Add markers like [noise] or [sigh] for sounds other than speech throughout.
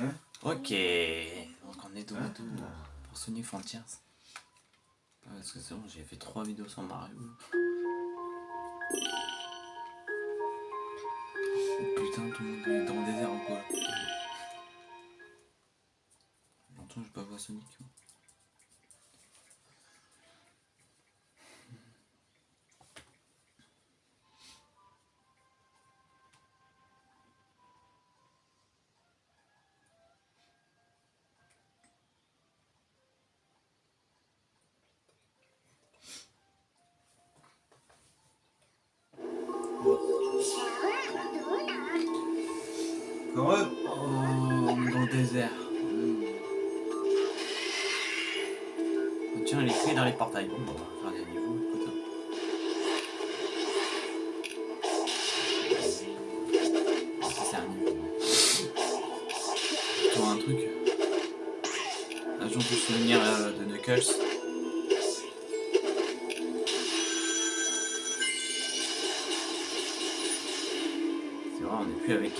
Hein Ok, donc on est de retour pour Sonic Frontiers. Ah, Parce que c'est bon, j'ai fait 3 vidéos sur Mario. Oh putain, tout le monde est dans le désert ou quoi? Longtemps j'ai pas vu Sonic.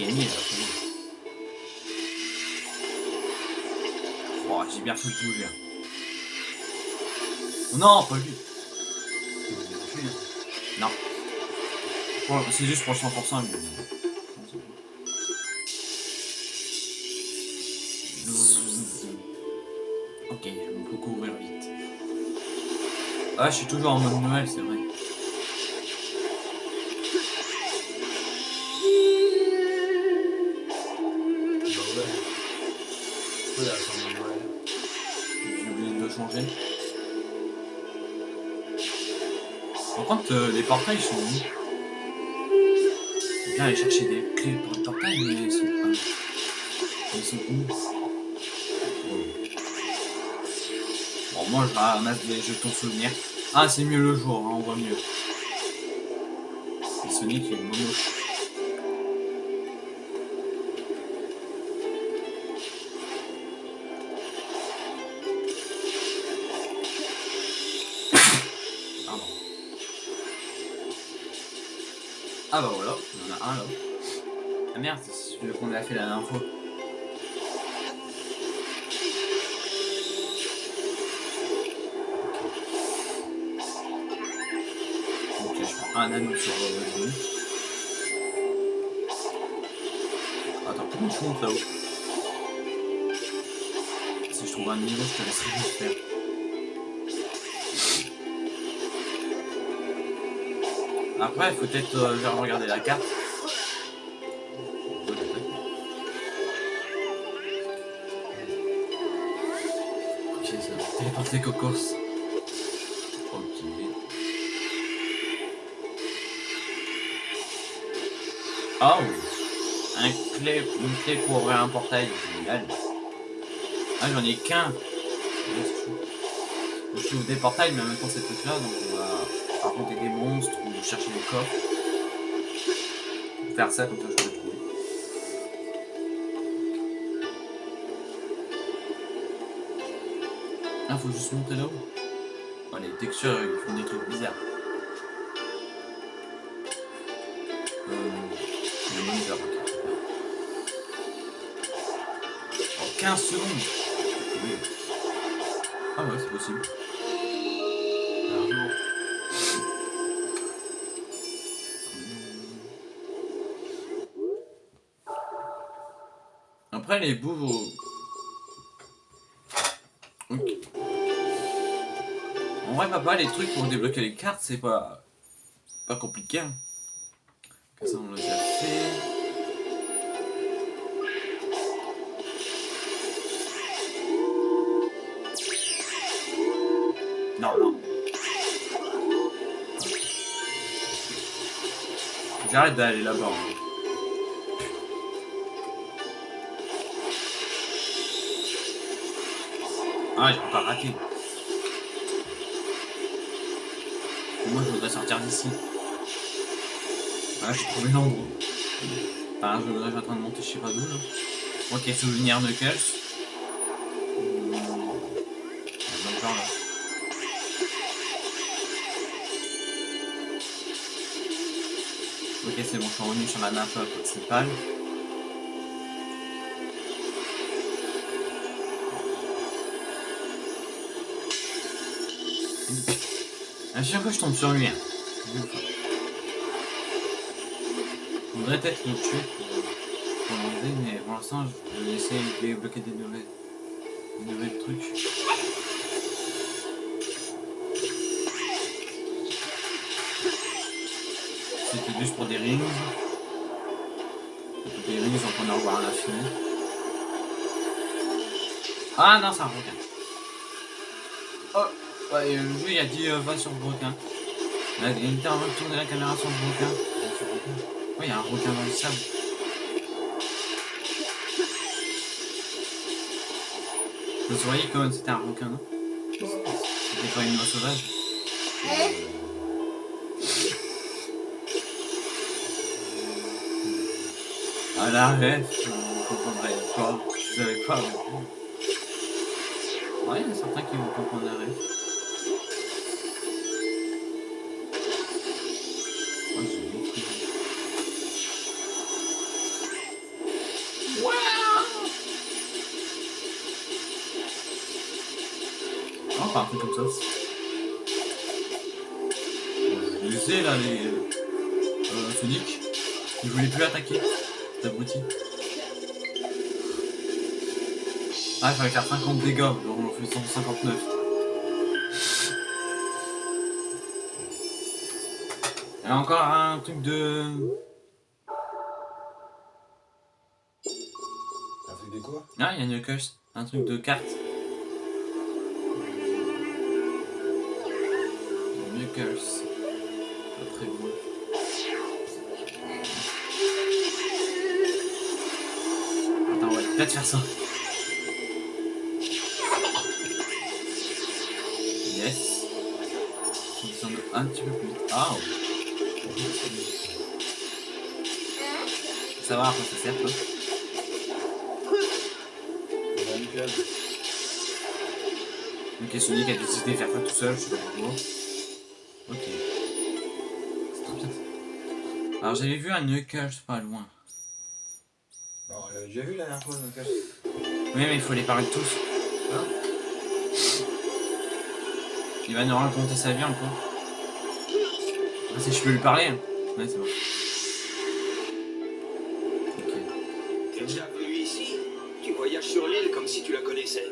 Oh, j'ai bien de bouger. hein. Non, pas lui. Non. C'est juste pour le 100%. lui. Ok, on peut courir vite. Ah, je suis toujours en mode Noël, c'est vrai. Changer. Par contre, euh, les portails sont où? Bien aller chercher des clés pour le portail, mais ils sont. Ils sont Bon, moi je ramasse des jetons souvenirs. Ah, c'est mieux le jour, hein, on voit mieux. Et Sonic, il est moche. Merde, c'est celui qu'on a fait la dernière fois. Ok, je prends un anneau sur le genou. Attends, comment je monte là-haut Si je trouve un niveau, je te laisserai le faire. Après, il faut peut-être euh, regarder la carte. Cocos. Oh Un clé, une clé pour ouvrir un portail, génial. Ah, j'en ai qu'un. Je trouve des portails, mais en même temps, c'est truc là, donc on va affronter des monstres ou chercher des coffres. Faire ça, comme ça, je peux trouver. Ah, faut juste monter là-haut. Oh, les textures, ils font des trucs bizarres. Euh. Oh, 15 secondes. Ah ouais, c'est possible. Après, les bouts... Papa, les trucs pour débloquer les cartes, c'est pas... pas compliqué. hein. Fait. Non, non. J'arrête d'aller là-bas. hein. Ah, j'ai pas raté. Sortir d'ici. Ah, j'ai trouvé l'endroit. Enfin, je je suis en train de monter, je sais pas d'où là. Ok, souvenir. Hmm. Le genre, là. Ok, c'est bon, je suis revenu sur la map euh, principale. À chaque fois, je tombe sur lui. Hein. On devrait peut-être le tuer pour, l'enlever, mais pour l'instant, je vais essayer de débloquer des nouvelles, des nouvelles trucs. C'était juste pour des rings. Des rings, on en revoir à l'infini. Ah non, un requin. Oh, ouais, euh, le jeu il a dit euh, va sur le requin. Il train de tourner la caméra sur le requin. Oui, il y a un requin dans le sable. Vous voyez comme c'était un requin, non? C'était pas une oie sauvage Ah la ref, vous comprendrez pas. Vous savez pas. Ouais, il y en a certains qui vont comprendre. Comme ça. Je les ai là, les. Euh, Sonic. Je voulais plus attaquer. C'est abruti. Ah, il fallait faire 50 dégâts, donc on fait 159. Il y a encore un truc de. Un truc de quoi? Ah, il y a Knuckles. Un truc de carte. Knuckles. Pas très. Attends, va peut-être faire ça. Yes. Ça me semble un petit peu plus. Ah, oh. Faut savoir à quoi ça sert, cage. Ok, Sonic a décidé de faire ça tout seul, je sais pas pourquoi. Ok. C'est trop bien. Alors j'avais vu un Knuckles pas loin. Bon, on l'avait déjà vu la dernière fois, cage. Oui, mais il faut les parler tous. Hein Il va nous raconter sa vie encore. Ah, si je peux lui parler hein. Ouais, c'est bon. Ok. Bienvenue ici? Tu voyages sur l'île comme si tu la connaissais.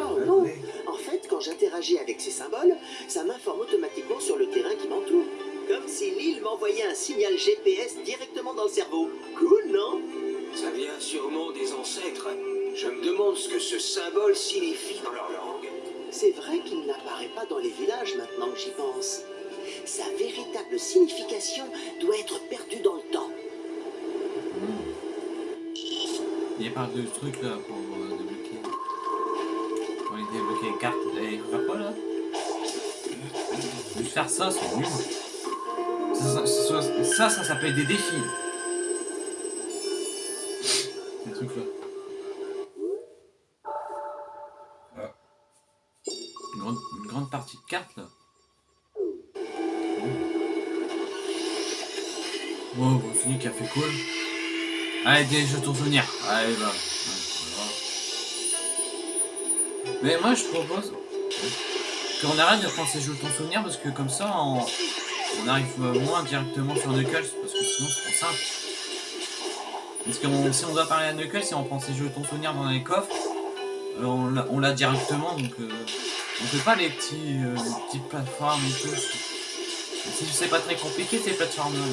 Oh non En fait, quand j'interagis avec ces symboles, ça m'informe automatiquement m'envoyait un signal GPS directement dans le cerveau. Cool, non? Ça vient sûrement des ancêtres. Je me demande ce que ce symbole signifie dans leur langue. C'est vrai qu'il n'apparaît pas dans les villages maintenant que j'y pense. Sa véritable signification doit être perdue dans le temps. Il y a pas de trucs là pour euh, débloquer. Pour les débloquer les cartes. Et il faut faire quoi là Juste faire ça, c'est nul. Ça, ça, s'appelle des défis. Ces trucs là. Une grande, une grande partie de cartes là. Wow, bon, Sonic a fait cool. Allez, des jetons souvenirs. Allez, va. Mais moi, je propose qu'on arrête de prendre ces jetons souvenirs parce que comme ça, on, on arrive euh, moins directement sur Knuckles parce que sinon, c'est trop simple. Parce que on- si on doit parler à Knuckles, si on prend ces jetons souvenirs dans les coffres, euh, on l'a- directement donc euh, on fait pas les petits euh, les petites plateformes et tout. C'est c'est pas très compliqué ces plateformes là.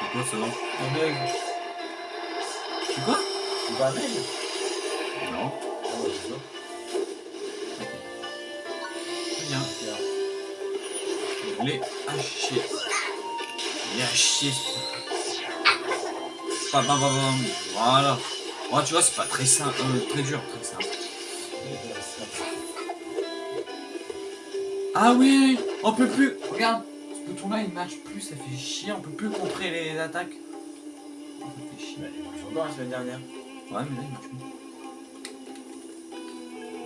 C'est quoi ça Un bug. C'est quoi un mail Non. Ah ouais, c'est ça. Chier. Il est à chier. Bam, bam, bam. Voilà. Oh, tu vois, c'est pas très simple, euh, très dur, très simple. Ah oui, on peut plus. Regarde, ce bouton-là, il marche plus, ça fait chier. On peut plus contrer les attaques. Ça fait chier. Mais il marche encore la semaine dernière. Ouais, mais là, il marche plus.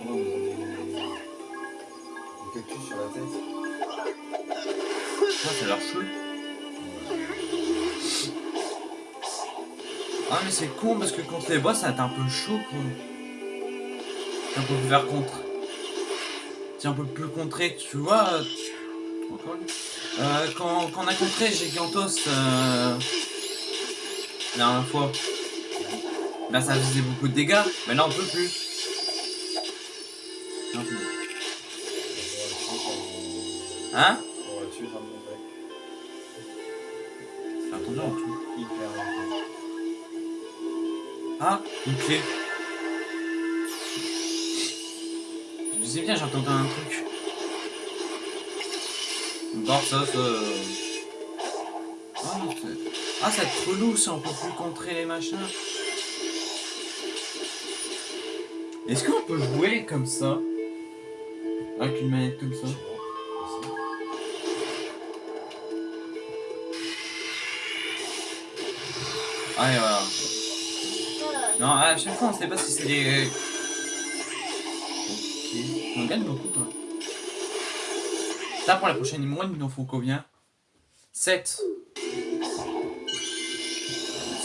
Oh, vous avez des... des cactus sur la tête. Ça, ça a l'air chaud. Ah mais c'est con parce que contre les boss ça va être un peu chaud quoi. On peut faire contre. c'est un peu plus contré, tu vois. euh. Euh, quand, quand on a contré Gigantos euh, la dernière fois, là ça faisait beaucoup de dégâts, mais là on peut plus. Plus. Hein? Ah. Je disais bien, j'entendais un truc. Bon, ça... euh. Ah, c'est- ah, ça va être relou, ça, on peut plus contrer les machins. Est-ce qu'on peut jouer comme ça? Avec une manette comme ça? Ah, et voilà. À chaque fois, on sait pas si c'est des... Ok. On gagne beaucoup, toi. Ça, pour la prochaine numéro, il nous faut combien 7.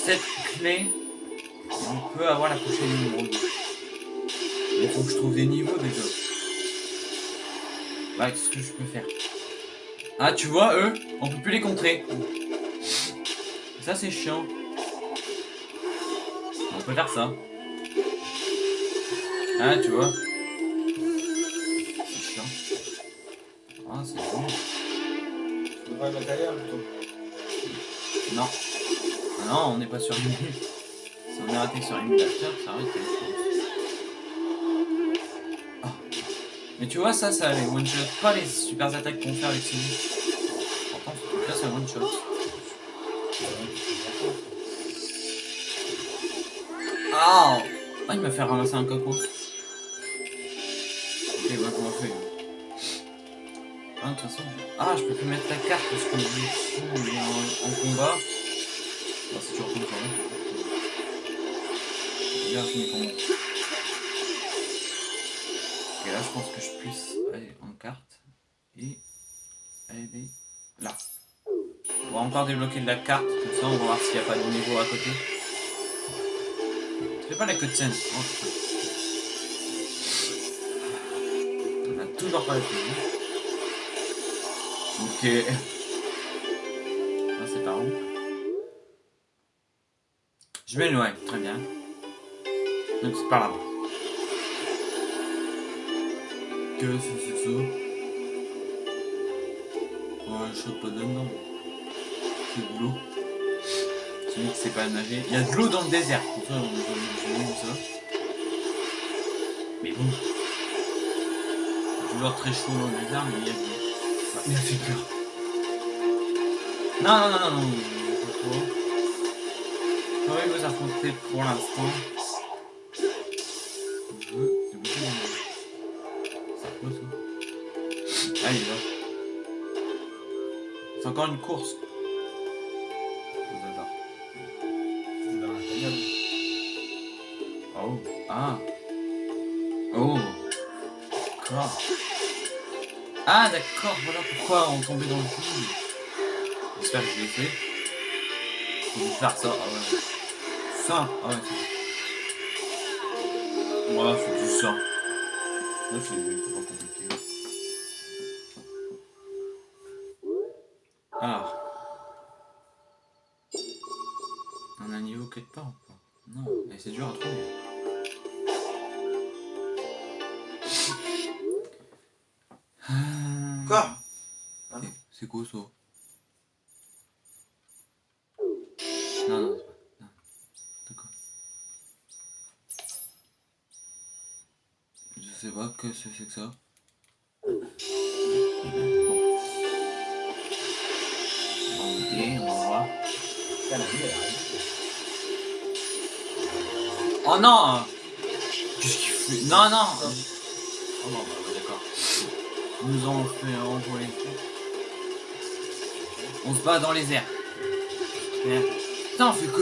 7 clés. On peut avoir la prochaine 2. Il faut que je trouve des niveaux, déjà. Ouais, qu'est-ce que je peux faire? Ah, tu vois, eux, on peut plus les contrer. Ça, c'est chiant. On peut faire ça. Ah, tu vois. C'est chiant. Ah, c'est bon. Tu devrais mettre ailleurs plutôt. Non. Ah non, on n'est pas sur une Si on est raté sur émulateur, ça arrête. Ah. Mais tu vois, ça, ça les one shot. Pas les super attaques qu'on fait avec ce Pourtant, là, c'est one Ah Ah, il m'a fait ramasser un coco. Ok, ouais, comment on fait Ah, de toute façon. Ah, je peux plus mettre la carte parce je suis en, en combat. Ah, c'est toujours comme ça. hein. Fini pour. Ok, là, je pense que je puisse aller en carte. Et aller là. On va encore débloquer de la carte, comme ça on va voir s'il n'y a pas de niveau à côté. Fais pas la cutscene. On a toujours pas la cutscene. Ok. Ah, c'est par où? Je m'éloigne, très bien. Donc c'est par là. Que c'est ça Ouais, je saute pas dedans. C'est de. C'est lui qui sait pas nager. Il y a de l'eau dans le désert. Pour ça, on vu ça. Mais bon. Toujours très chaud dans le désert, mais il y a de l'eau. Ah, il a fait peur. Non, non, non, non, non. Pas trop. J'aurais vous affronter pour l'instant. Je veux débloquer mon jeu. C'est quoi ça Allez, là. C'est encore une course. Ah, d'accord. Voilà pourquoi on tombait dans le trou. J'espère que je l'ai fait. Faut faire ça. Ah ouais. Ça. Ah ouais. Voilà, c'est juste ça. Là, c'est pas compliqué. Ah.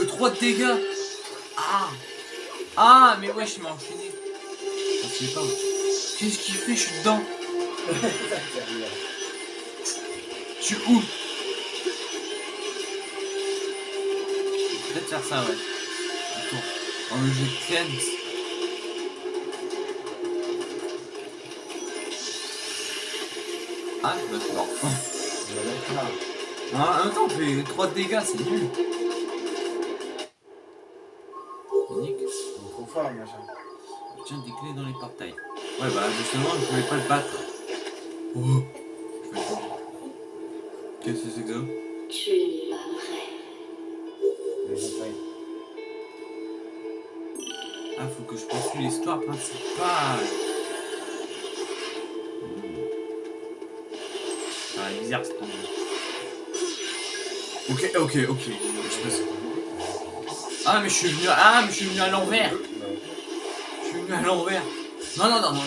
3 de dégâts Ah Ah, mais ouais, je m'ai enchaîné. Je sais pas. Qu'est-ce qu'il fait? Je suis dedans. Je suis où? Peut-être faire ça, ouais. Attends. En le jeu de cleanse. Ah, d'accord. On va mettre là. En même temps, on fait 3 dégâts, c'est nul. Tiens des clés dans les portails. Ouais, bah justement, je pouvais pas le battre. Oh. Qu'est-ce que c'est que ça? Tu n'es pas. Les portails. Ah, faut que je poursuive l'histoire principale. Ah, elle est bizarre. Ok, ok, ok. Je passe. Ah, mais je suis venu. Ah, mais je suis venu à l'envers. Venu à l'envers. Non, non, non, non, non.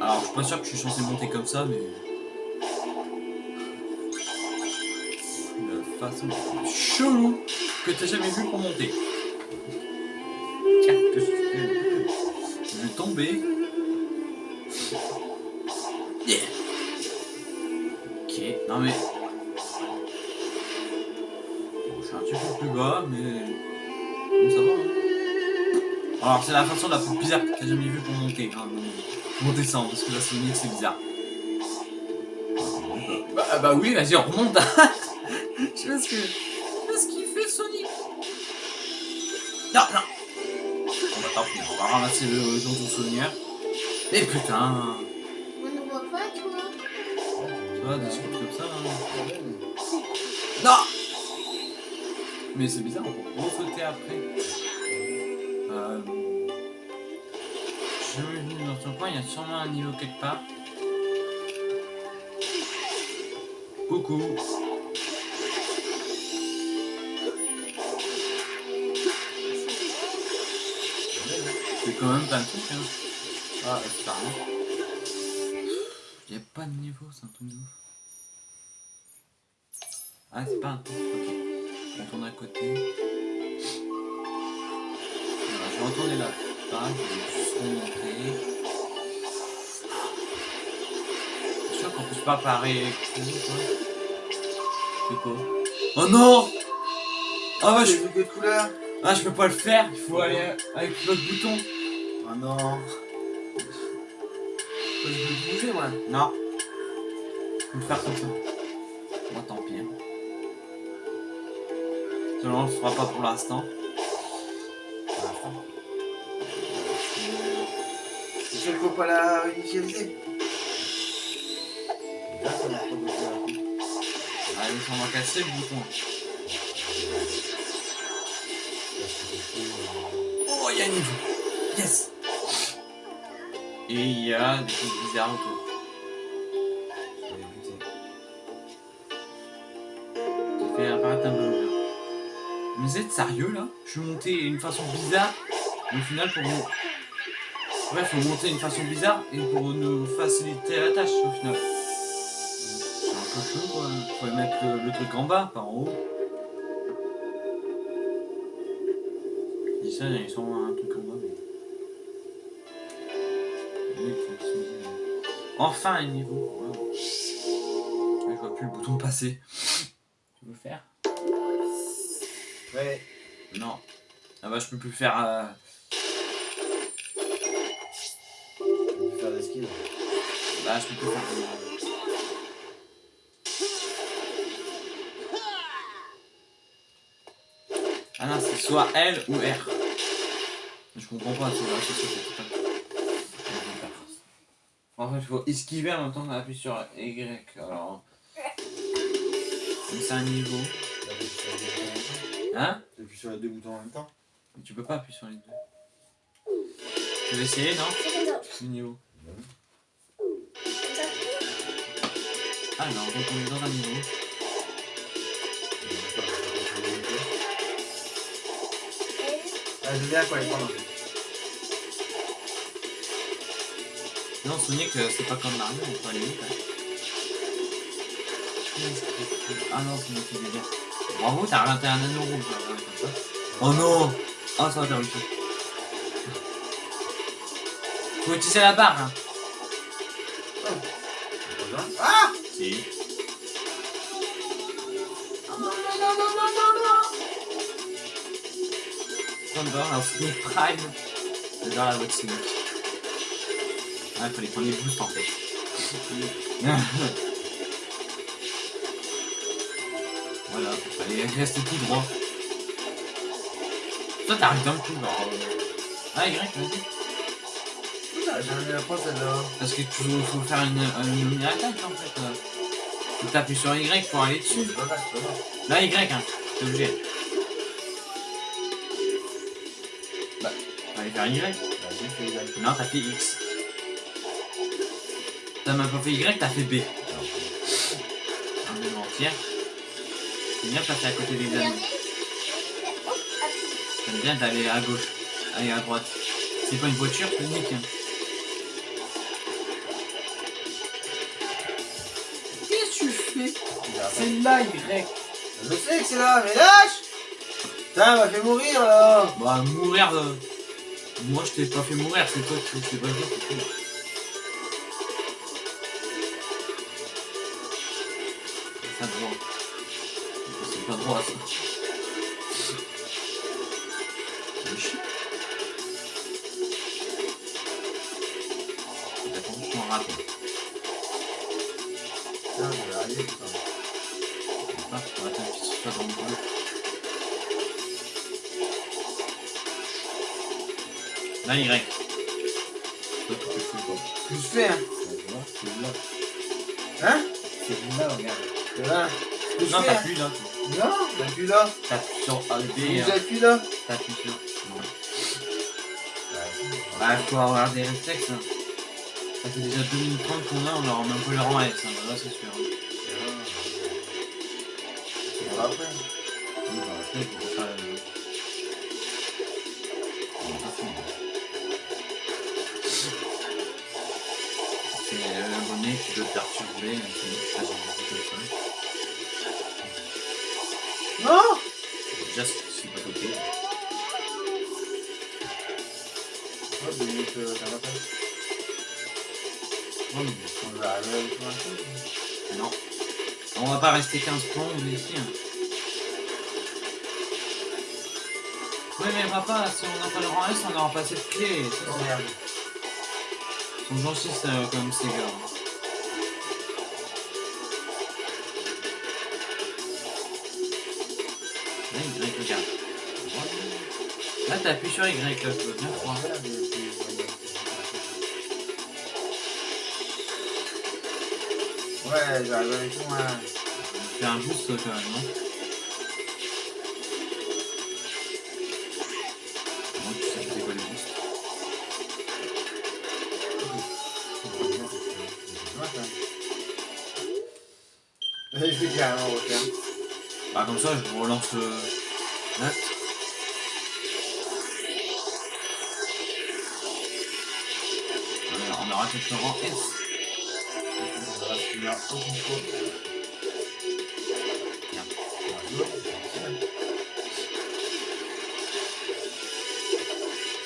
Alors, je suis pas sûr que je suis censé monter comme ça, mais. La façon chelou que t'as jamais vu pour monter. Tiens. Je vais tomber. C'est la façon la plus bizarre que t'as jamais vue pour monter. Hein, pour descendre, parce que la Sonic c'est bizarre. Bah, bah oui, vas-y, on remonte. [laughs] Je sais pas ce que. Je sais pas ce qu'il fait Sonic. Non, non. On va, on va ramasser le du souvenir. Mais putain. On ne voit pas, toi Tu vois, des trucs comme ça. hein. [laughs] Non Mais c'est bizarre, on peut sauter après. Euh... Dans coin, il y a sûrement un niveau quelque part. Coucou C'est quand même plein de trucs, hein. Ah, c'est pas. Il n'y a pas de niveau, c'est un truc de. Ah, c'est pas un truc, ok. On tourne à côté. Voilà, je vais retourner là. Pareil, je vais juste. Je suis peut pas parer. C'est quoi Oh non Ah ouais, je... J'ai vu que de couleur. ah, je peux pas le faire, il faut aller avec l'autre bouton. Oh non. Je peux bouger, moi Non. Je peux le faire comme ça. Moi, tant pis. hein. Seulement, on le fera pas pour l'instant. Qu'il faut pas la initialiser. Allez, on va casser le bouton. Oh, il y a un niveau. Yes. Et il y a des trucs bizarres autour. Fait apparaître un bumper. Mais vous êtes sérieux là? Je suis monté d'une façon bizarre, au final pour nous. Ouais, faut monter d'une façon bizarre et pour nous faciliter la tâche au final. Chaud quoi. Faut mettre le, le truc en bas, pas en haut. Je dis ça, ils sont un truc en bas, mais. Enfin un niveau. Wow. Je vois plus le bouton passer. Tu veux le faire? Ouais. Non. Ah bah je peux plus faire. euh, On peut faire des skills. Bah je peux plus faire. Soit L ou R. Je comprends pas, c'est vrai, c'est ça, c'est pas. En fait, il faut esquiver en même temps qu'on appuie sur Y. Alors. Comme c'est un niveau. T'appuies sur les deux boutons en même temps. Hein? T'appuies sur les deux boutons en même temps. Mais tu peux pas appuyer sur les deux. Tu veux essayer, non? C'est niveau. Ah non, donc on est dans un niveau. Ah, viens quoi, les prendre. Non, Sonic, c'est pas comme Mario, on peut aller vite. hein. Ah non, c'est moi qui vais dire. Bravo, t'as raté un anneau rouge. là, ouais, comme ça. Oh non Ah, ça va faire le coup. Faut utiliser la barre, hein. Ah Si. Thunder, un Sonic Prime. La de Sonic. Ah, il prendre les boosts en fait. [laughs] voilà, fallait rester tout droit. Toi t'arrives d'un coup, genre. Ah, Y, vas-y. J'ai envie d'apprendre celle-là. Parce que tu faut faire une, une, une attaque en fait. Faut t'appuyer sur Y pour aller dessus. Là, Y, hein, t'es obligé. Fallait faire Y. Vas-y, fais. Non, t'as fait X. T'as même pas fait Y, t'as fait B. Un B entière. C'est bien passer à côté des amis. J'aime bien d'aller à gauche, aller à droite. C'est pas une voiture, c'est unique. Hein. Qu'est-ce que tu fais? C'est là, Y. Je sais que c'est là, mais lâche Putain, elle m'a fait mourir là Bah, mourir. euh, Moi, je t'ai pas fait mourir, c'est toi qui t'es fait. c'est droit. C'est pas droit ça. Y. Je fais, hein c'est là. Hein C'est là, regarde. C'est là. Non, hein t'appuies là. Non, t'appuies là. T'appuies sur hein. là. T'appuies sur. Non. Bah, faut avoir des réflexes. Hein. Ça fait déjà 2 minutes 30 qu'on a, on leur met un peu le rang S. Hein. Là, c'est sûr. Hein. C'est pas après. Oui, bah, après, faut faire te hein. Non Déjà, c'est pas côté. Euh, mais- On va avec un. Non. On va pas rester 15 plombs ici. Hein. Oui, mais papa, si on n'a pas le rang S, on n'aura pas cette clé. Ça, Oh c'est- merde. Ils sont gentils, ça, comme ces gars. Là, t'appuies sur Y, là, je veux bien c'est- Ouais, j'arrive avec moi. Fais un boost quand même, non Moi, tu sais que c'est quoi les boosts Je vais carrément refaire. Bah, comme ça, je relance le. Là. Va finir au concours.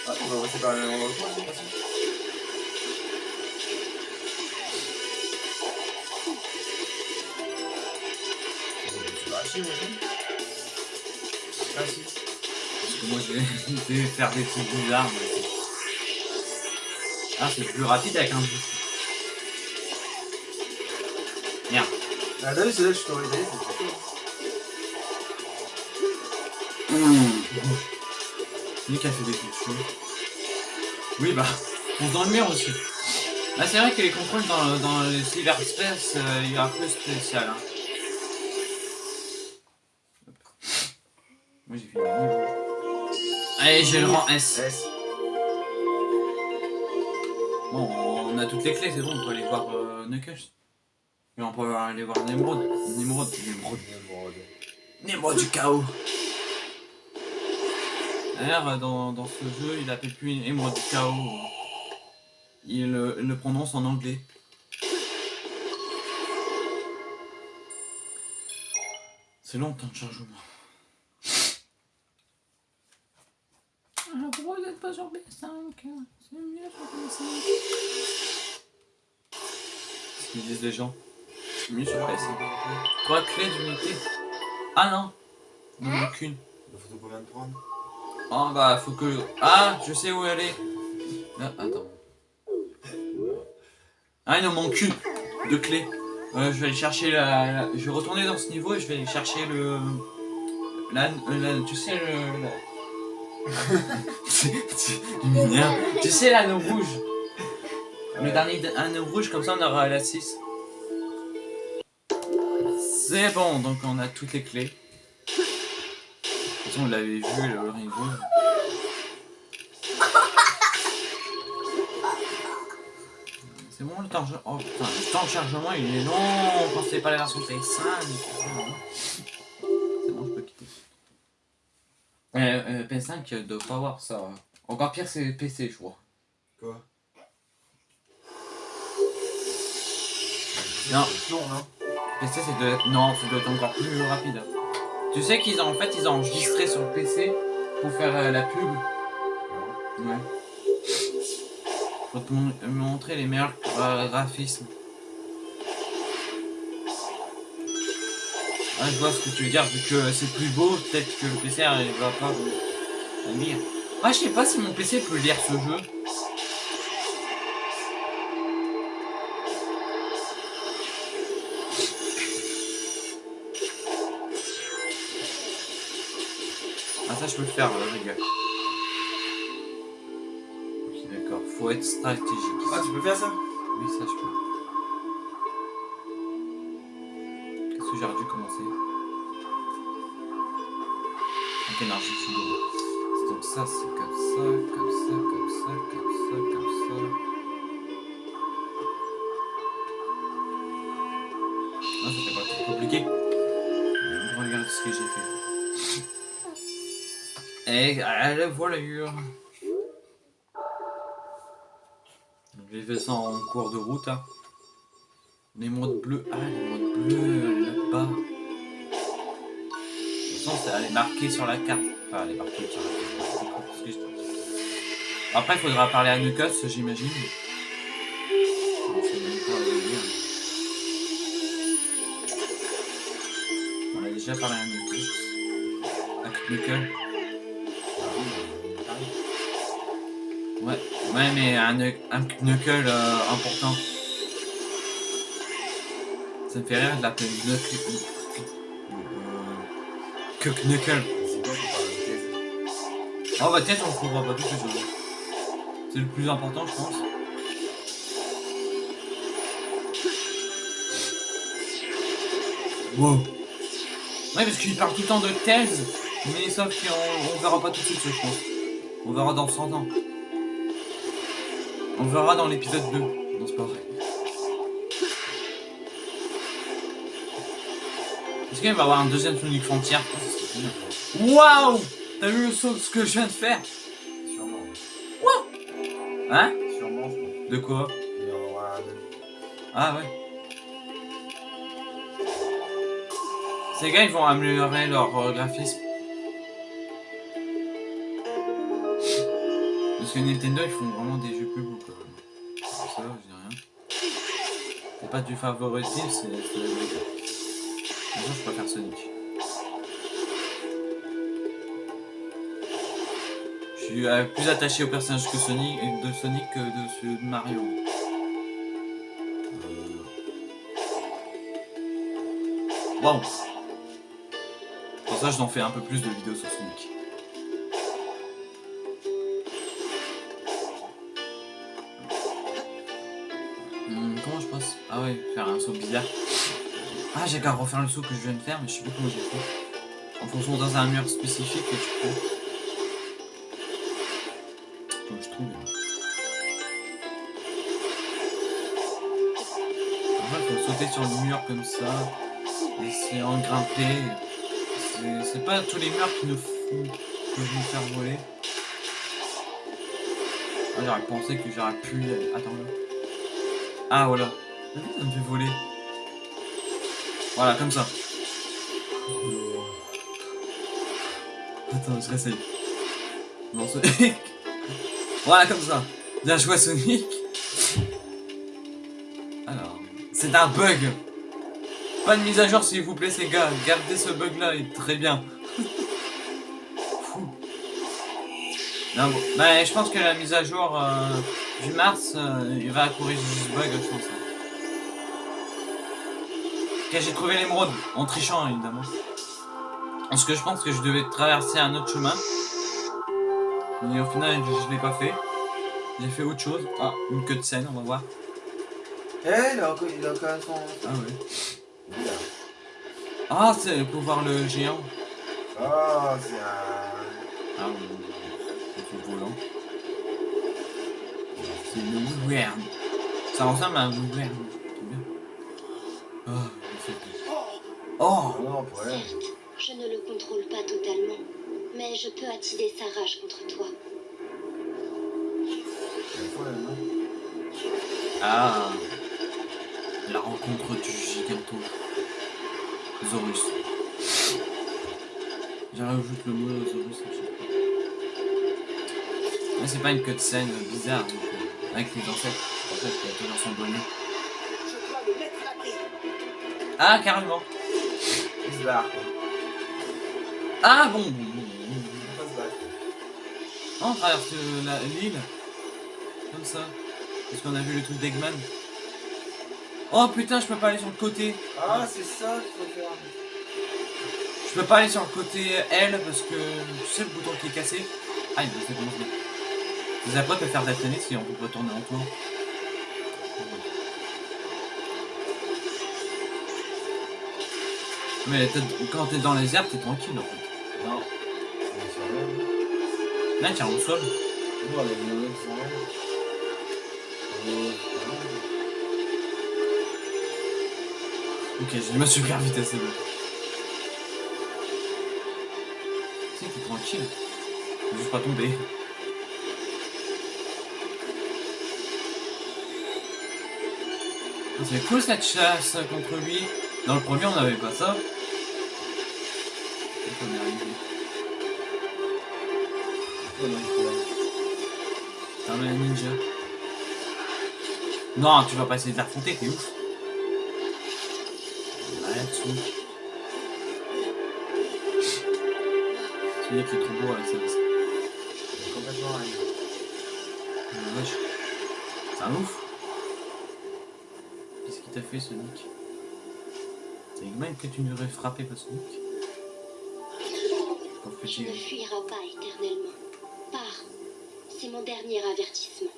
Ah, on va par le endroit que moi, c'est pas facile. Parce que moi, je vais, je faire des trucs bizarres. mais Ah, c'est plus rapide avec un. Merde. Ah, vu, c'est là que je t'aurais dit, c'est chaud. Nick a fait des coups de. Oui, bah, on se dans le mur aussi. Ah, c'est vrai que les contrôles dans, dans les cyberspace, euh, il est un peu spécial. Hein. Moi, j'ai fait le niveau. Allez, j'ai le rang S. S. toutes les clés, c'est bon, on peut aller voir euh, Knuckles. Et on peut aller voir Nemrod. Nemrod, Nemrod. Émeraude. Nemrod du chaos. D'ailleurs, dans, dans ce jeu, il appelle plus Émeraude du chaos. Il euh, le prononce en anglais. C'est long le temps de chargement. Alors pourquoi vous n'êtes pas sur PS5 C'est mieux sur PS5. Ce disent les gens. C'est mieux sur PS5. Trois clés d'unité? Ah non Non, aucune. Il faut combien de prendre Oh bah faut que... Ah, je sais où aller. Ah, attends. Ah, il nous manque une de clés. Euh, je vais aller chercher la, la- Je vais retourner dans ce niveau et je vais aller chercher le... La... la- tu sais le... la- [laughs] [laughs] m'énerve. Tu sais l'anneau rouge Le dernier anneau rouge, comme ça on aura la 6. C'est bon, donc on a toutes les clés. De toute façon, vous l'avez vu, le ring rouge. [laughs] C'est bon le temps. Oh le temps de chargement il est long quand c'est pas la version PS5. C'est bon, je peux quitter. Euh, euh, PS5 doit pas avoir ça. Encore pire, c'est PC, je crois. Quoi? Non. Long, non PC, c'est de... Non, ça doit être encore plus rapide. Tu sais qu'ils ont en fait ils ont enregistré sur le PC pour faire euh, la pub. Ouais. Pour te mon- euh, montrer les meilleurs euh, graphismes. Ah, je vois ce que tu veux dire, vu que c'est plus beau, peut-être que le PC il va pas lire. Ah, je sais pas si mon PC peut lire ce jeu. Je peux le faire, euh, les gars. Ok, d'accord, faut être stratégique. Ah, tu peux faire ça? Oui, ça je peux. Qu'est-ce que j'aurais dû commencer? Je suis bon. Donc ça, c'est comme ça, comme ça, comme ça, comme ça, comme ça. Et allez, voilà. J'ai fait ça en cours de route. Hein. Les modes bleus. Ah, les modes bleus là-bas. De toute façon, ça, elle est marquée sur la carte. Enfin, elle est marquée sur la carte. Après, il faudra parler à Nucos, j'imagine. Dire. On a déjà parlé à Nucos. À Knuckle. Ouais, ouais, mais un, un knuckle euh, important. Ça me fait rire de l'appeler knuckle. Euh, que knuckle. Oh bah tiens, on trouvera pas tout ce jeu. C'est le plus important, je pense. Wow. Ouais, parce qu'il parle tout le temps de thèse, mais sauf qu'on on verra pas tout de suite, je pense. On verra dans 100 ans. On verra dans l'épisode 2. Non, c'est pas vrai. Est-ce qu'il va y avoir un deuxième Sonic Frontier. Waouh T'as vu le saut, ce que je viens de faire? Sûrement. Hein? Sûrement, je pense. De quoi? Il y en aura un autre. Ah ouais. Ces gars, ils vont améliorer leur euh, graphisme. Que Nintendo, ils font vraiment des jeux plus beaux quand même. C'est ça, je dis rien. C'est pas du favoritisme, c'est... Moi, je préfère Sonic. Je suis euh, plus attaché au personnage que Sonic, de Sonic que de de Mario. Waouh Pour ça, je t'en fais un peu plus de vidéos sur Sonic. Faire un saut bizarre. Ah, j'ai qu'à refaire le saut que je viens de faire, mais je sais plus comment j'ai fait. En fonçant dans un mur spécifique que tu peux. Que je trouve. Après, faut sauter sur le mur comme ça. Essayer en grimper. C'est- pas tous les murs qui nous font que je me faire voler. Ah, j'aurais pensé que j'aurais pu. Attends là. Ah voilà. Ça me fait voler. Voilà, comme ça. Attends, je réessaye. Non, Sonic. [laughs] voilà, comme ça. Bien joué, Sonic. Alors, c'est un bug. Pas de mise à jour, s'il vous plaît, ces gars. Gardez ce bug-là, il est très bien. [laughs] Non, bon. Bah, je pense que la mise à jour euh, du mars, euh, il va corriger ce bug, je pense. Ok, j'ai trouvé l'émeraude, en trichant évidemment. Parce que je pense que je devais traverser un autre chemin. Mais au final, je, je l'ai pas fait. J'ai fait autre chose. Ah, une queue de scène, on va voir. Eh, il a encore, son. Ah ouais. Ah, c'est pour voir le géant. Ah, c'est un. Ah oui, volant. C'est le Weird. Ça ressemble à un Weird. Certes, je ne le contrôle pas totalement, mais je peux attiser sa rage contre toi. Ah La rencontre du giganto. Zorus. J'ai rajouté le mot Zorus à c'est pas une cutscene bizarre, donc, euh, avec les ancêtres. En fait, il y a toujours son bonnet. Je dois le mettre à l'abri. Ah, carrément Il se barre. Ah bon, on traverse l'île. Comme ça. Parce qu'on a vu le truc d'Eggman. Oh putain, je peux pas aller sur le côté. Ah, c'est ça qu'il faut faire. Je peux pas aller sur le côté L parce que tu sais le bouton qui est cassé. Ah, il ça commence bien. Les après peut faire d'attener si on peut retourner en tour. Mais quand t'es dans les airs, t'es tranquille en fait. Non. Là, tiens, au sol. Nous, on. Ok, j'ai ma super vitesse, c'est bon. Si, t'es tranquille. Faut juste pas tomber. Ah, C'est cool cette chasse contre lui. Dans le premier, on n'avait pas ça. On est arrivé. Oh non, ninja. Non, tu vas pas essayer de l'affronter, t'es ouf. Ouais, dessous. Celui qui est trop beau avec sa veste. Il est complètement rien. C'est un ouf. Qu'est-ce qu'il t'a fait, Sonic Eggman que tu nous aurais frappé, pas Sonic Pauvre Tu ne fuiras pas éternellement. Pars. C'est mon dernier avertissement.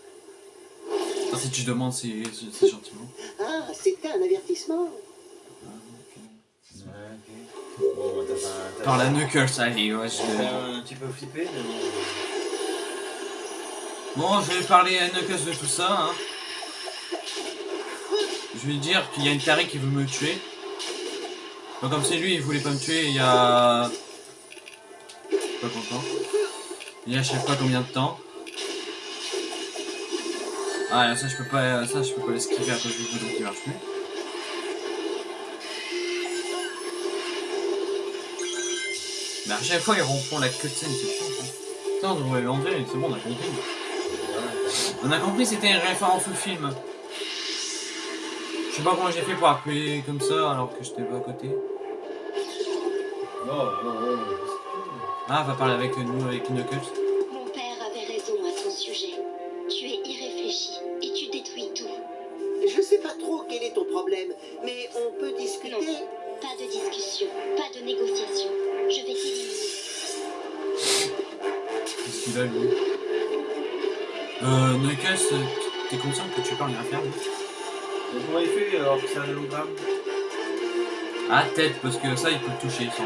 Ah, si tu demandes, c'est gentiment. Ah, c'était un avertissement. Ok. Ouais, ok. Bon, t'as pas. t'as- Par la Knuckles, allez, ouais, je vais... un petit peu flippé, mais bon. Bon, je vais parler à Knuckles de tout ça, hein. Je vais dire qu'il y a une tarée qui veut me tuer. Pas comme c'est lui, il voulait pas me tuer il y a... Pas content. Il y a je sais pas combien de temps. Ah, ça je peux pas, ça je peux pas l'esquiver à cause du bouton qui marche plus. Mais à chaque fois ils refont la cutscene, c'est chiant. ça. Putain, on devrait l'enlever, c'est bon, on a compris. On a compris, c'était une référence au film. Je sais pas comment j'ai fait pour appuyer comme ça alors que j'étais pas à côté. Non, non, non. Ah, va parler avec nous, avec Knuckles. C'est un hologramme Ah, tête, parce que ça il peut le toucher sans.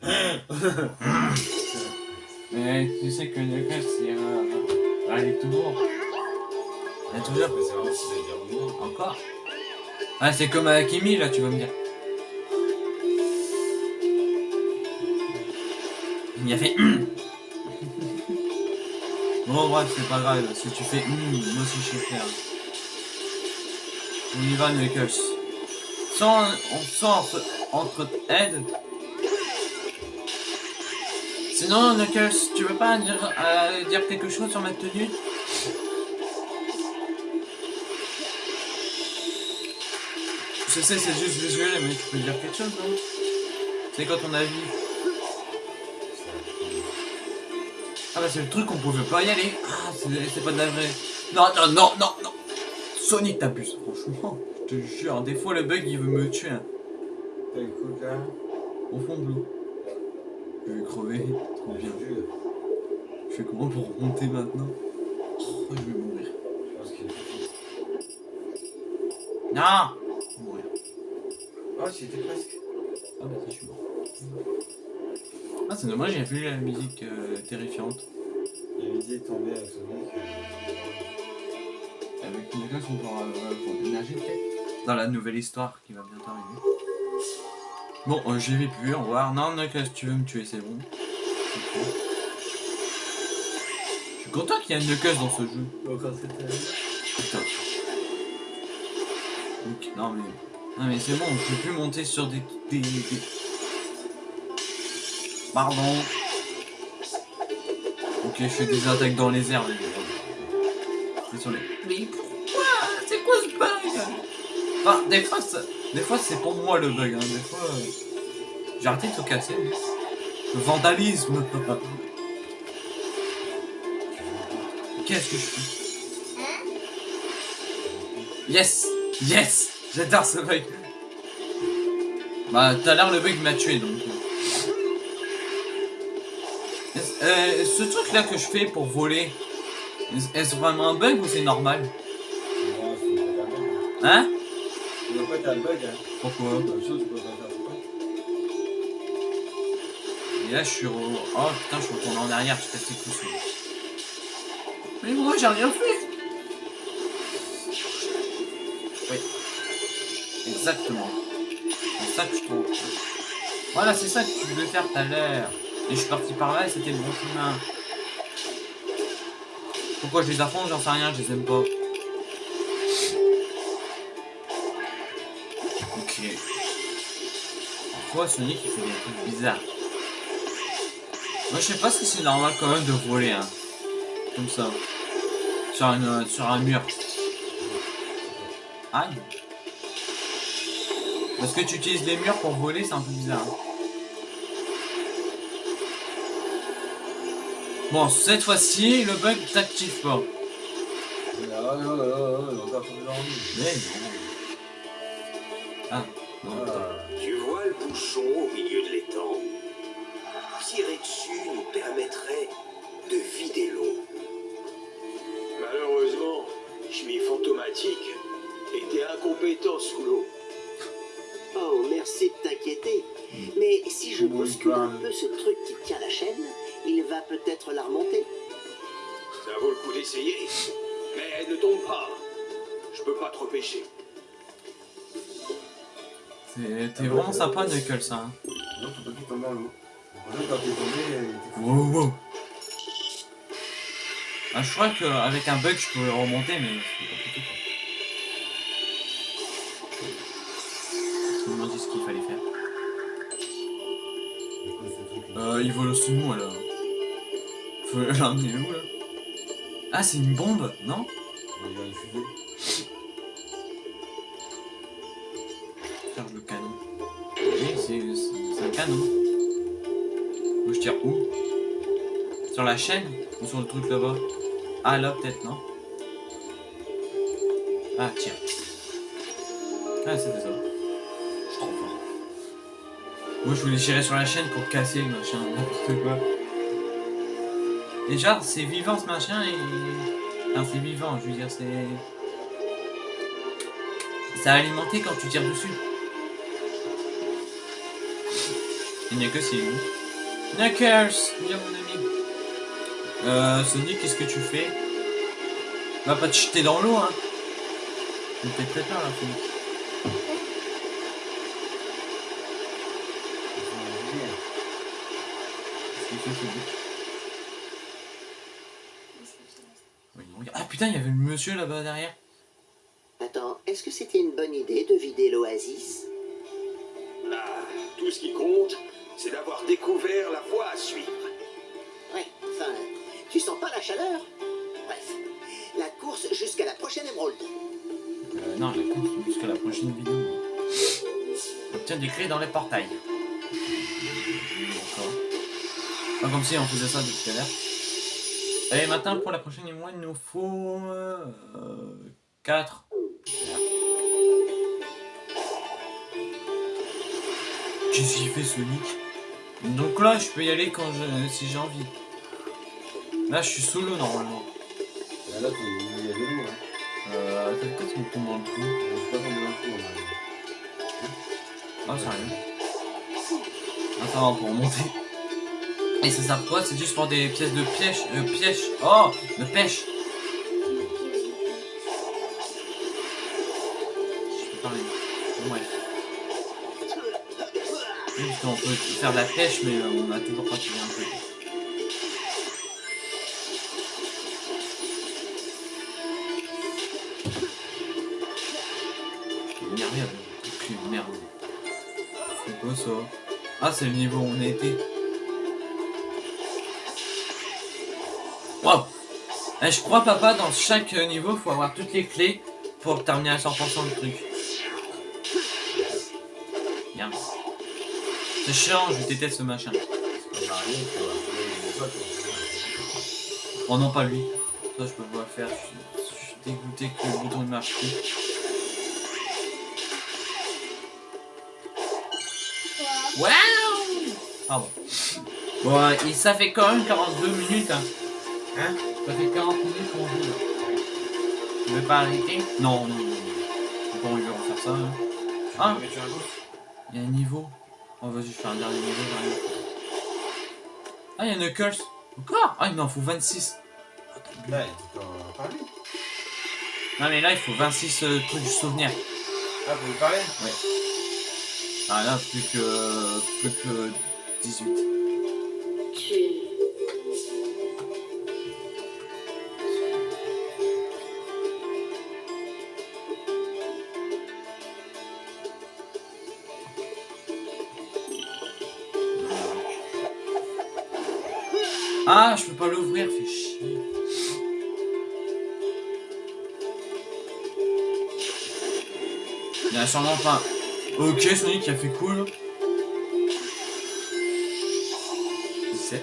[laughs] Mais tu sais que Knuckles, c'est... Euh... Ah, il est toujours... Il est toujours... Mais c'est vraiment dire. Encore Ah, c'est comme avec Amy, là, tu vas me dire. Il a fait hum. [laughs] Bon, bref, c'est pas grave. Si tu fais hum, moi aussi je sais faire. On y va, Knuckles. Sans, on sent entre, entre aide. Sinon, Knuckles, tu veux pas dire, euh, dire quelque chose sur ma tenue? Je sais, c'est juste visuel, mais tu peux dire quelque chose, non? C'est quoi ton avis? Ah bah c'est le truc qu'on pouvait pas y aller. Ah, c'est pas de la vraie. Non, non, non, non, non. Sonic t'abuses, franchement. Je te jure, des fois le bug il veut me tuer. hein. T'as le coup là Au fond de l'eau. Je vais crever. Trop bien. Bien vu. Je fais comment pour remonter maintenant? Oh, je vais mourir? Je pense qu'il est Non Je vais mourir. Oh, j'y étais presque. Ah bah ça, je suis mort. Ah, c'est dommage, j'ai vu la musique euh, terrifiante. Il avait dit de tomber avec Sonic. euh, Avec une école, on pourra euh, déménager peut-être? Dans la nouvelle histoire qui va bientôt arriver. Bon, euh, j'y vais plus, au revoir. Non, Knuckles, si tu veux me tuer, c'est bon. Je suis content qu'il y ait un Knuckles dans ce jeu. Putain. Non mais... Non mais c'est bon, je peux plus monter sur des... des, des- Pardon. Ok, je fais des attaques dans les airs. les gars. C'est sur les... Mais pourquoi? C'est quoi ce Enfin, des fois, ça- des fois c'est pour moi le bug. Hein. Des fois... euh, J'ai arrêté de te casser. mais- Le vandalisme. Qu'est-ce que je fais? Yes Yes J'adore ce bug Bah, tout à l'heure, le bug m'a tué, donc... Est-ce- euh, ce truc-là que je fais pour voler, est-ce- vraiment un bug ou c'est normal. Hein? Tu veux pas t'as un bug hein Pourquoi Comme ça, tu peux pas faire. Et là, je suis... Re... Oh, putain, je suis retourné en arrière, je casse les couilles. Mais moi, j'ai rien fait Oui. Exactement. C'est ça que je trouve. Voilà, c'est ça que tu devais faire tout à l'heure. Et je suis parti par là et c'était le bon chemin. Pourquoi je les affronte, j'en sais rien, je les aime pas. Parfois, Sonic il fait des trucs bizarres. Moi, je sais pas si c'est normal quand même de voler, hein. Comme ça. Sur, une, sur un mur. Aïe. Parce que tu utilises les murs pour voler, c'est un peu bizarre. hein. Bon, cette fois-ci, le bug t'active pas. Ah, au milieu de l'étang Tirer dessus nous permettrait de vider l'eau? Malheureusement, Chimie fantomatique était incompétent sous l'eau. Oh, merci de t'inquiéter. Mais si je bouscule un peu ce truc qui tient la chaîne, il va peut-être la remonter. Ça vaut le coup d'essayer. Mais elle ne tombe pas. Je peux pas trop pêcher. T'es vraiment sympa, Knuckles, ça. Hein. non, faut pas qu'il tombe dans l'eau. Quand t'es tombé. Wow, wow. Ah, je crois qu'avec un bug, je pouvais remonter, mais c'est compliqué, quoi. Je me demande ce qu'il fallait faire. Euh, il vole de moi, là. Faut [laughs] l'emmener où, là? Ah, c'est une bombe, non? Il y a une fusée. La chaîne Ou sur le truc là-bas? Ah, là, peut-être, non? Ah, tire. Ah, c'était ça. Je. Moi, je voulais tirer sur la chaîne pour casser le machin, n'importe quoi. Déjà, c'est vivant ce machin et. C'est vivant, je veux dire, c'est. C'est alimenté quand tu tires dessus. Et Knuckles, il est où Knuckles Viens, mon ami. Euh, Sonic, qu'est-ce que tu fais Va pas te jeter dans l'eau, hein Il fait très peur, là, Sonic. Ah putain, il y avait le monsieur là-bas derrière. Attends, est-ce que c'était une bonne idée de vider l'oasis? Bah, tout ce qui compte, tu sens pas la chaleur Bref, la course jusqu'à la prochaine émeraude. Euh, non, la course jusqu'à la prochaine vidéo. Obtient des clés dans les portails. Pas comme si on faisait ça depuis tout à l'heure. Et maintenant, pour la prochaine émois, il nous faut... 4. Qu'est-ce qu'il fait Sonic? Donc là, je peux y aller quand je, si j'ai envie. Là, je suis solo normalement. Là, là, t'es- il y a de l'eau, hein. Euh, t'as peut-être me tombe dans le trou. Je suis pas tombé dans le trou, on. Ah, sérieux Ah, ça va pour monter. Et ça sert quoi? C'est juste pour des pièces de piège. Euh, piège. Oh De pêche Je peux parler. Ouais. Parce qu'on peut faire de la pêche, mais euh, on a toujours pratiqué un peu. C'est le niveau où on été. Waouh Eh, Je crois, papa, dans chaque niveau, faut avoir toutes les clés pour terminer à 100% le truc. Bien. C'est chiant, je déteste ce machin. Oh non, pas lui. Ça, je peux pas le faire. Je suis, je suis dégoûté que le bouton ne marche plus. Waouh Pardon. Bon, euh, et ça fait quand même 42 minutes. Hein, Hein? Ça fait 40 minutes qu'on joue. là. Tu veux pas arrêter? Non, non, non. non. Pas envie de refaire ça. hein. Ah Il y a un niveau. Oh, vas-y, je fais un dernier niveau. j'arrive. Ah, il y a Knuckles. Encore? Ah, il m'en faut 26. Là, t'en parler Non, mais là, il faut 26 euh, trucs du souvenir. Ah, vous lui parler? Ah, là, plus que. plus que 18. Tu... Ah, je peux pas l'ouvrir, fais chier. Il y a sûrement pas. Ok, Sonic a fait cool. 17.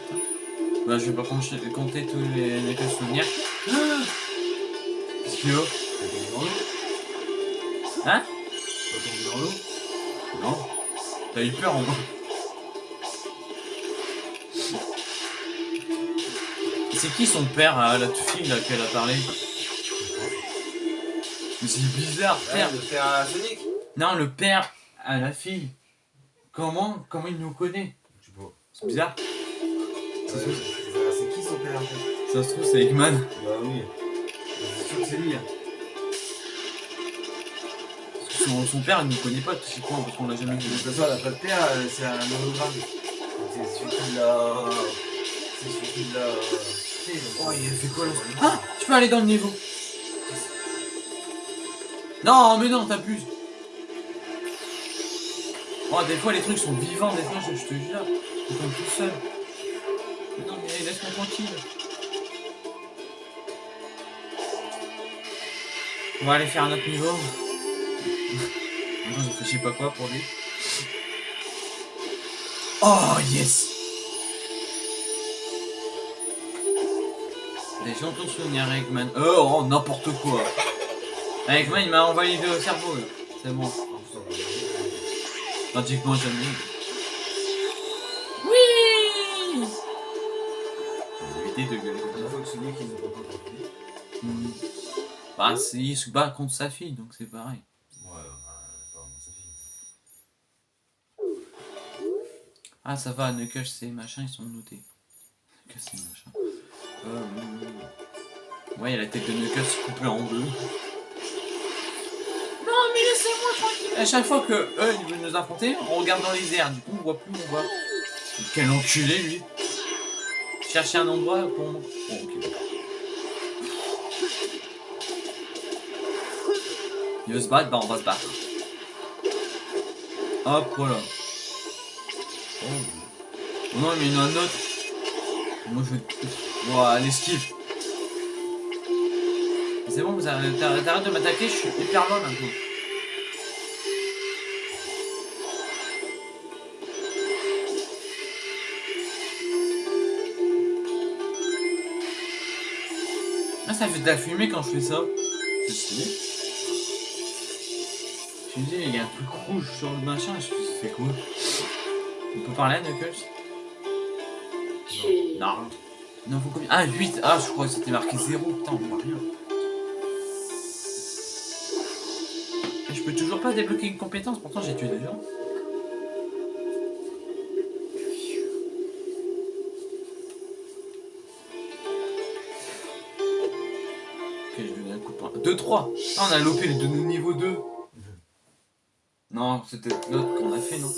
Bah, je vais pas compter, compter tous les, les cas souvenirs. Ah Hein T'as tombé dans l'eau Non. T'as eu peur en moi. C'est qui son père à la fille là qu'elle a parlé? Mais c'est bizarre, père. Ouais, de faire un Sonic Non, le père à la fille. Comment Comment il nous connaît? Je sais C'est bizarre. Ouais, C'est qui son père Ça se trouve, c'est Eggman. Bah oui. C'est sûr que c'est lui. hein. Parce que Son, son père, il nous connaît pas, tu sais quoi, parce qu'on l'a jamais De vu. toute façon, elle a pas de père, euh, c'est un hologramme. C'est celui qui l'a. C'est celui qui l'a. Oh, il a fait quoi là Ah Je peux aller dans le niveau. Non, mais non, t'abuses. Oh, des fois, les trucs sont vivants, des fois, je, je te jure. Ils tombent tout seul. Mais non, mais laisse-moi tranquille. On va aller faire un autre niveau. [laughs] Je sais pas quoi pour lui. Oh, yes Des gens ton souvenir Eggman. Oh, oh n'importe quoi. Eggman, il m'a envoyé le cerveau. C'est bon. Pratiquement j'aime Éviter de gueuler comme ça. Hmm. Bah, c'est- il se bat contre sa fille, donc c'est pareil. Ouais, bah, sa fille. Ah, ça va, Knuckles, c'est machin, ils sont notés. Knuckles, c'est machin. Euh, ouais, il y a la tête de Knuckles coupée en deux. Non, mais laissez-moi tranquille. À chaque fois que eux, ils veulent nous affronter, on regarde dans les airs. Du coup, on voit plus, on voit. Quel enculé, lui. Chercher un endroit pour... Bon, ok. Il veut se battre, bah on va se battre. Hop, voilà. Oh, Oh non, mais il y en a un autre. Moi je vais... Ouah, l'esquive. C'est bon, vous arrêtez de m'attaquer, je suis hyper loin maintenant. Ça fait de la fumée quand je fais ça. C'est stylé. Je me dis, il y a un truc rouge sur le machin, je me c'est quoi? On peut parler, Knuckles? Tu... Non. Non, faut combien? Ah, 8 Ah, je crois que c'était marqué 0. Putain, on voit rien. Je peux toujours pas débloquer une compétence, pourtant j'ai tué des gens. 2, 3 Ah, on a les deux niveau 2 Non, c'était l'autre qu'on a fait, non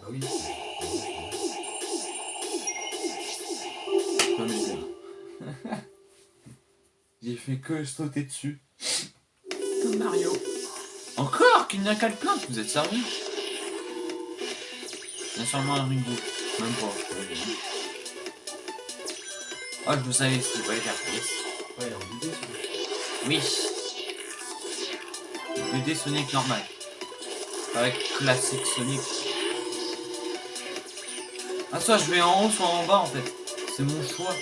Bah oui. [laughs] J'ai- fait que sauter dessus. Comme Mario. Encore Qu'il n'y a qu'à le plaindre, vous êtes sérieux Il y a sûrement un ringo. Même pas. Ah, je le savais ce qu'il fallait faire. Yes. Ouais, en 2D celui-là. Oui. 2D Sonic normal. Avec classique Sonic. Ah, soit je vais en haut, soit en bas en fait. C'est mon choix.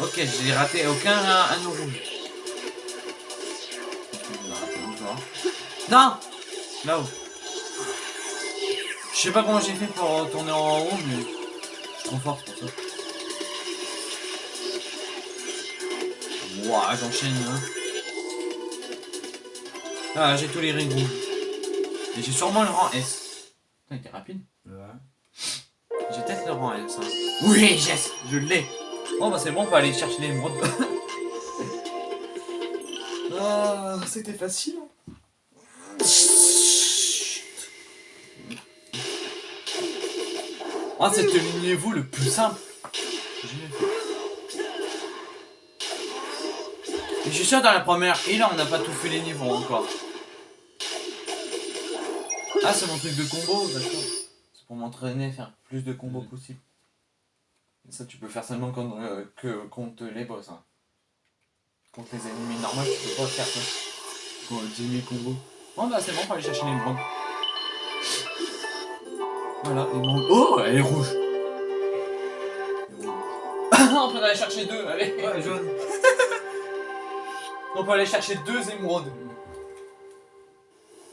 Ok, j'ai raté aucun anneau rouge. Non Là-haut. Je sais pas comment j'ai fait pour tourner en haut, mais je suis trop fort pour ça. Ouah, j'enchaîne. Hein. Ah, j'ai tous les rings rouges. Et j'ai sûrement le rang S. Putain, il était rapide. Ouais. J'ai peut-être le rang S. hein. Oui, yes, je l'ai. Bon, bah c'est bon, on peut aller chercher l'émeraude. [laughs] Ah, c'était facile. Ah, c'était le niveau le plus simple. que j'ai fait. Et je suis sûr dans la première île, on n'a pas tout fait les niveaux encore. Ah, c'est mon truc de combo, d'accord. C'est pour m'entraîner à faire plus de combos possible. Et ça, tu peux faire seulement contre, euh, que contre les boss. Hein. Contre les ennemis normaux, tu peux pas faire ça. Pour euh, diminuer le combo. Bon, bah, c'est bon, on va aller chercher les bronzes. Voilà, l'émeraude. Oh, elle est rouge. [laughs] On peut aller chercher deux, allez. Ouais, jaune. [laughs] On peut aller chercher deux émeraudes.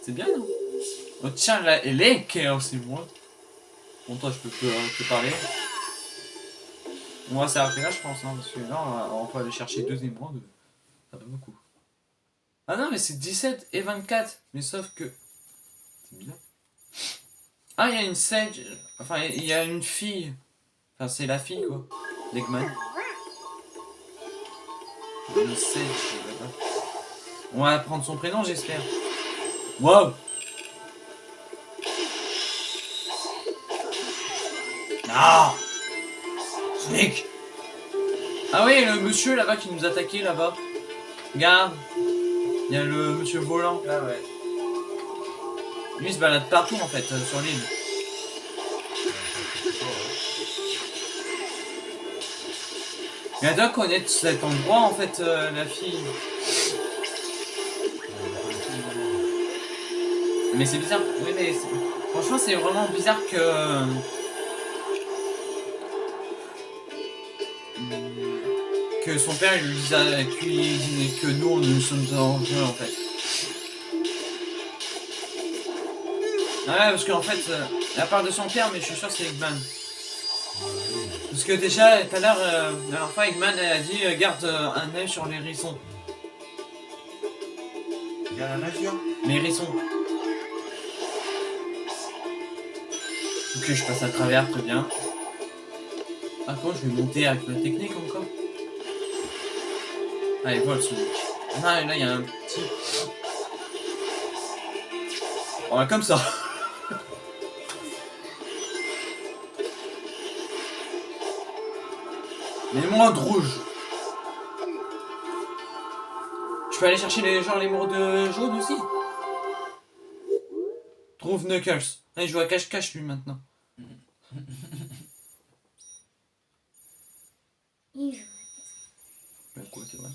C'est bien, non? Oh tiens, là, elle est Chaos Émeraude. Bon, toi, je peux te, euh, te parler. On va s'arrêter là, je pense, hein, parce que là, on, peut aller chercher deux émeraudes. Ça va beaucoup. Ah non, mais c'est 17 et 24. Mais sauf que... C'est bizarre. Ah, il y a une Sage. Enfin, il y a une fille. Enfin, c'est la fille, quoi. D'Eggman. Une Sage. On va prendre son prénom, j'espère. Wow Ah Sonic Ah oui, le monsieur là-bas qui nous attaquait là-bas. Regarde. Il y a le monsieur volant. Ah ouais. Lui il se balade partout en fait euh, sur l'île. Mais elle doit connaître cet endroit en fait, euh, la fille. Mais c'est bizarre. Oui, mais franchement, c'est vraiment bizarre que. Que son père il lui dise que nous nous sommes en jeu en fait. Ouais, parce qu'en fait, euh, elle parle de son père, mais je suis sûr que c'est Eggman. Parce que déjà, tout à l'heure, euh, la dernière fois, Eggman elle a dit euh, garde un œil sur les hérissons. Il y a la nageur. Les hérissons. Ok, je passe à travers, très bien. Ah, quand je vais monter avec ma technique encore? Allez, vol, Sonic. Ah, et là, il y a un petit... Ouais, comme ça. L'émeraude rouge. Je peux aller chercher les gens l'émeraude jaune aussi Trouve Knuckles. Allez, je joue à cache-cache lui maintenant. Il joue. Bah quoi, c'est vrai.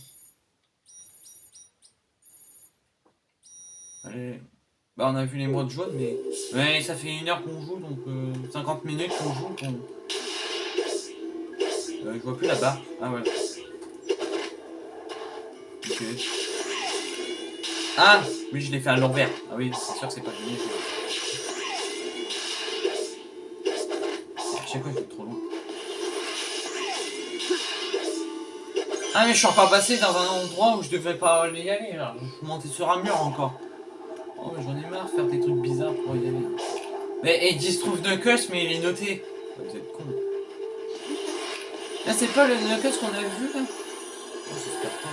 Allez. Bah on a vu l'émeraude jaune, mais... Ouais, ça fait une heure qu'on joue, donc euh, 50 minutes qu'on joue, qu'on... Euh, je vois plus barre. Ah ouais. Ok. Ah Oui, je l'ai fait à l'envers. Ah oui, c'est sûr que c'est pas fini. À chaque fois, je vais trop loin. Ah mais je suis encore passé dans un endroit où je devais pas y aller là. Je monté sur un mur encore. Oh mais j'en ai marre de faire des trucs bizarres pour y aller. Mais il se trouve Knuckles mais il est noté. Vous êtes con. Là c'est pas le Knuckles qu'on avait vu là Oh j'espère pas.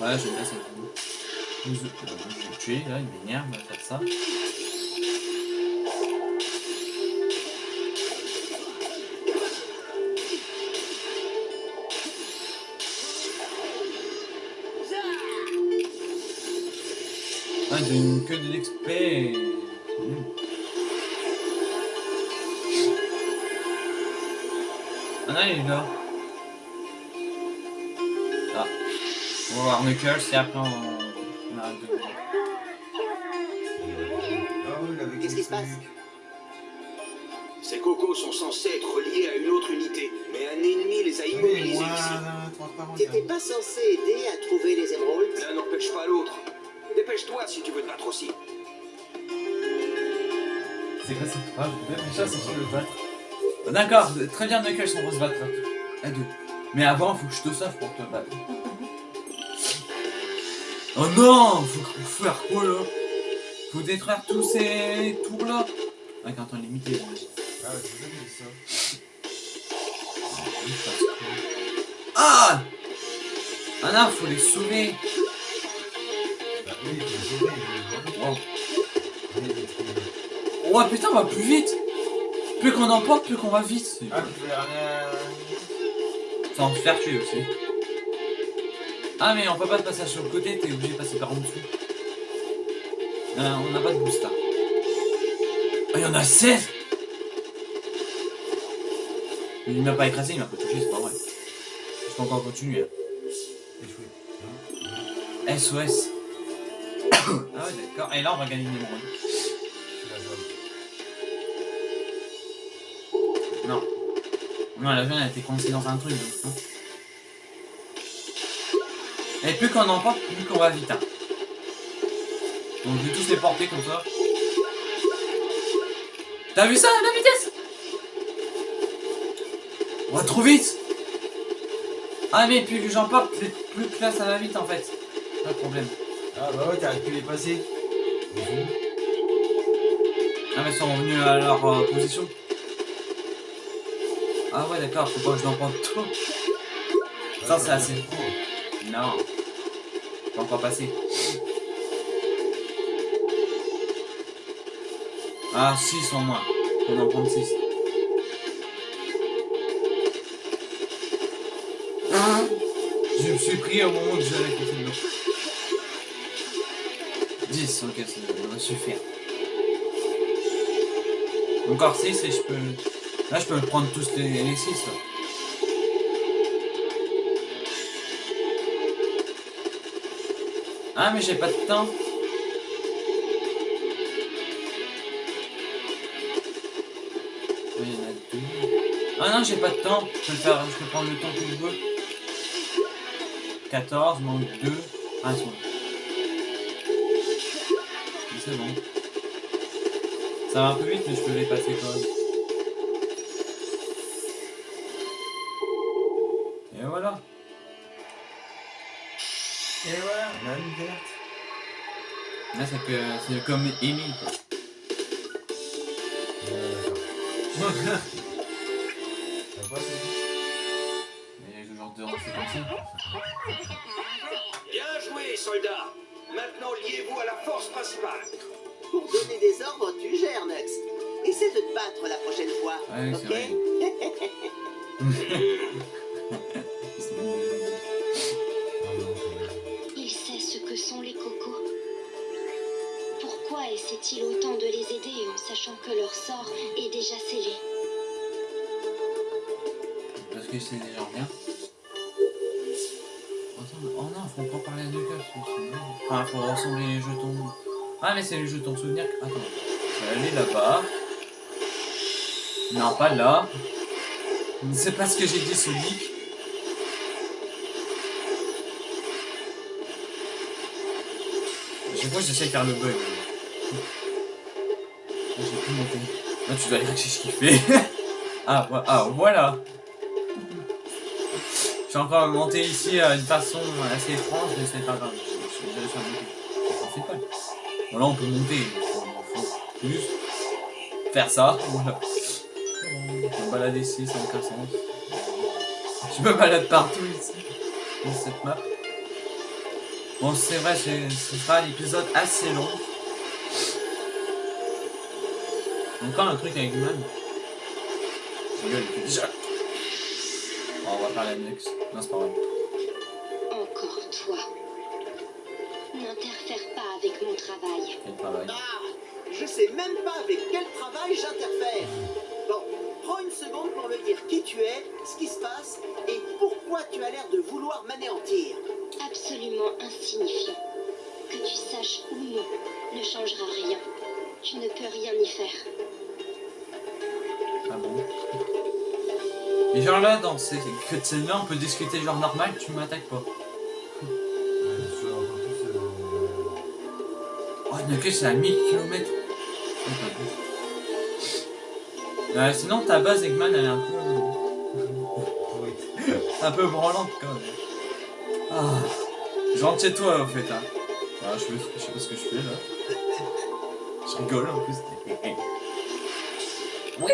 Ouais j'aime bien cette vidéo. Je vais le tuer là, il m'énerve de faire ça. Ah, il donne que de l'XP Ah. On va voir Knuckles et après on... on arrête de... Ah Qu'est-ce qui se passe Ces cocos sont censés être reliés à une autre unité, mais un ennemi les a immobilisés ici. T'étais pas censé aider à trouver les émeraudes L'un n'empêche pas l'autre. Dépêche-toi si tu veux te battre aussi. C'est quoi cette phrase? Déjà, c'est sur le battre. Ah, D'accord, très bien Knuckles, on va se battre à deux. Mais avant, faut que je te sauve pour te battre. Oh non Faut faire quoi là? Faut détruire tous ces tours là Avec un temps limité. Ah, ça. Ah Ah non, faut les sauver Bah est- Oh putain, on va plus vite Plus qu'on emporte, plus qu'on va vite Ah, se faire tuer aussi. Ah mais on peut pas te passer sur le côté, t'es obligé de passer par en dessous. Euh, on n'a pas de boost là. Ah, il y en a 16 Il m'a pas écrasé, il m'a pas touché, c'est pas vrai. Je peux encore continuer. Échoué. hein. SOS. [coughs] ah ouais d'accord, et là on va gagner une émeraude. Non, la jeune a été coincée dans un truc donc. hein. Et plus qu'on emporte, plus qu'on va vite. hein. Donc je vais tous les porter comme ça. T'as vu ça, la vitesse? On va trop vite Ah mais plus que j'emporte, plus plus que là ça va vite en fait. Pas de problème. Ah bah ouais, t'arrives plus les passer. Ah mais ils sont revenus à leur euh, position. Ah ouais d'accord, faut pas que je l'emporte trop. Ça, c'est assez. Non. Pas encore. Ah, 6 en moins. On en prend 6. Je me suis pris au moment où j'allais côté de l'eau. 10, ok, ça devrait suffire. Encore 6 et je peux... Là, je peux prendre tous les, les 6. Là. Ah, mais j'ai pas de temps. Ah non, j'ai pas de temps. Je peux, prendre le temps que je veux. 14, manque 2. Ah, c'est C'est bon. Ça va un peu vite, mais je peux les passer quand même. C'est que c'est comme Amy. c'est comme ça. Bien joué, soldat Maintenant, liez-vous à la force principale. Pour donner des ordres, tu gères, Nux. Essaie de te battre la prochaine fois, Ouais, ok? [laughs] [laughs] Pourquoi essaie-t-il autant de les aider en sachant que leur sort est déjà scellé Parce que c'est déjà rien. Attends, oh non, faut encore parler à c'est bon. Enfin, faut rassembler les jetons. Ah, mais c'est les jetons souvenirs. Attends, je vais aller là-bas. Non, pas là. C'est pas ce que j'ai dit, Sonic. Je vois, j'essaie de faire le bug. J'ai pu monter. Là, tu dois dire que c'est ce qu'il fait. [laughs] ah, vo- ah, voilà. J'ai encore monté ici euh, d'une façon assez étrange, mais c'est pas grave. Je- je- je monter. Fait pas. Bon, là, on peut monter. Il faut juste faire ça. [laughs] Voilà. Je me balade ici, ça n'a aucun sens. Je me balade partout ici. Dans cette map. Bon, c'est vrai, ce sera un épisode assez long. Encore un truc avec il déjà. Bon, on va parler à Nex. Non, c'est pas vrai. Encore toi. N'interfère pas avec mon travail. Quel travail. Ah, je sais même pas avec quel travail j'interfère. Bon, prends une seconde pour me dire qui tu es, ce qui se passe et pourquoi tu as l'air de vouloir m'anéantir. Absolument insignifiant. Que tu saches ou non ne changera rien. Tu ne peux rien y faire. Et genre là, dans ces que de là on peut discuter genre normal, tu m'attaques pas. Oh, Knuckles, c'est à 1000 km. Euh, sinon, ta base Eggman, elle est un peu. un peu branlante quand même. Ah. Chez toi, en fait. Hein. Ah, je, je sais pas ce que je fais là. Je rigole en plus. [laughs] Oui.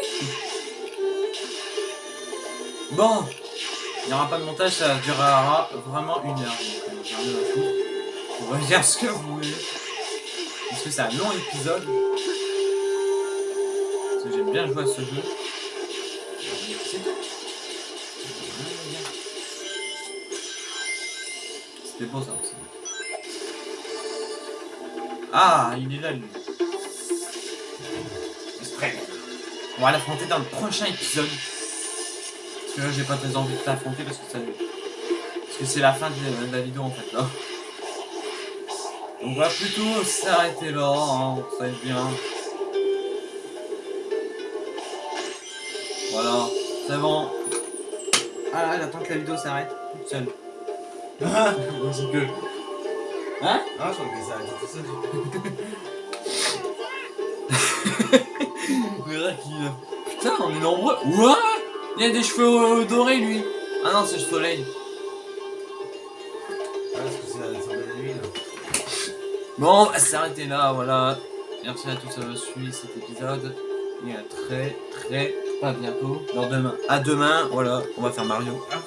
Bon, il n'y aura pas de montage, ça durera vraiment une heure. On va dire ce que vous voulez. Parce que c'est un long épisode. Parce que j'aime bien jouer à ce jeu. C'était beau ça aussi. Ah, il est là lui. On va l'affronter dans le prochain épisode. Que là, j'ai pas très envie de t'affronter parce que ça. Parce que c'est la fin de, la vidéo en fait là. On va plutôt s'arrêter là, hein, ça va être bien. Voilà, c'est bon. Ah, j'attends que la vidéo s'arrête toute seule. [laughs] Ah, c'est que. Hein? Ah, je crois que ça a été tout seul. [laughs] Euh, Putain, on est nombreux. Ouah Il a des cheveux euh, dorés lui. Ah non, c'est le soleil. Ah, parce que c'est la de nuit là. Bon, on va s'arrêter là, voilà. Merci à tous d'avoir suivi cet épisode. Et à très, très, pas bientôt. Alors demain. À demain, voilà. On va faire Mario.